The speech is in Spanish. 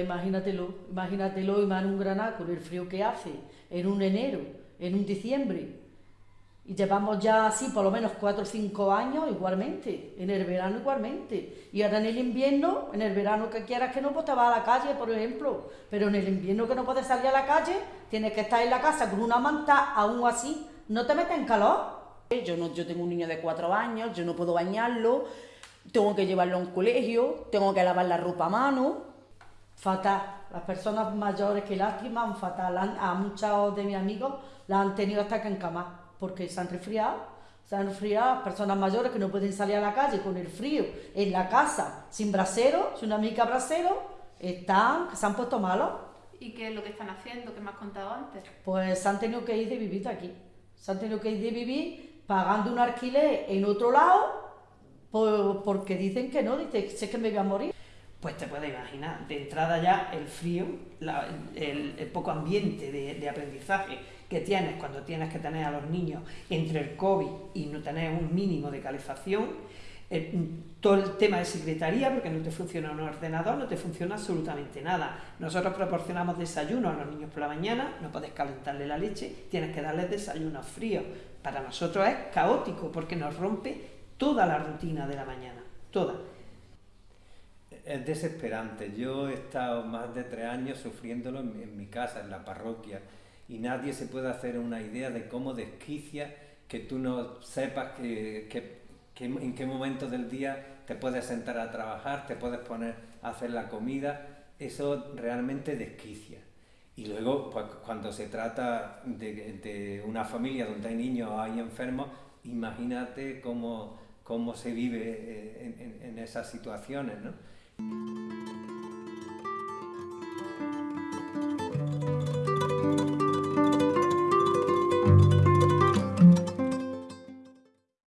imagínatelo, imagínatelo, y más en un Granada con el frío que hace, en un enero, en un diciembre, y llevamos ya así por lo menos cuatro o cinco años igualmente, en el verano igualmente. Y ahora en el invierno, en el verano que quieras que no, pues te vas a la calle, por ejemplo. Pero en el invierno que no puedes salir a la calle, tienes que estar en la casa con una manta, aún así, no te metes en calor. Yo, no, yo tengo un niño de cuatro años, yo no puedo bañarlo, tengo que llevarlo a un colegio, tengo que lavar la ropa a mano. Fatal. Las personas mayores que lastiman, fatal. A muchos de mis amigos la han tenido hasta que encamar porque se han resfriado, se han resfriado personas mayores que no pueden salir a la calle con el frío, en la casa, sin brasero, sin una mica brasero, están, se han puesto malos. ¿Y qué es lo que están haciendo, que me has contado antes? Pues se han tenido que ir de vivir aquí, se han tenido que ir de vivir pagando un alquiler en otro lado, porque dicen que no, dicen, sé que me voy a morir. Pues te puedes imaginar, de entrada ya el frío, el, poco ambiente de, aprendizaje, que tienes cuando tienes que tener a los niños entre el COVID y no tener un mínimo de calefacción, eh, todo el tema de secretaría, porque no te funciona un ordenador, no te funciona absolutamente nada. Nosotros proporcionamos desayuno a los niños por la mañana, no puedes calentarle la leche, tienes que darles desayuno frío. Para nosotros es caótico porque nos rompe toda la rutina de la mañana, toda. Es desesperante. Yo he estado más de tres años sufriéndolo en mi casa, en la parroquia y nadie se puede hacer una idea de cómo desquicia que tú no sepas que, en qué momento del día te puedes sentar a trabajar, te puedes poner a hacer la comida, eso realmente desquicia. Y luego, pues, cuando se trata de, una familia donde hay niños o hay enfermos, imagínate cómo, cómo se vive eh, en, en esas situaciones, ¿no?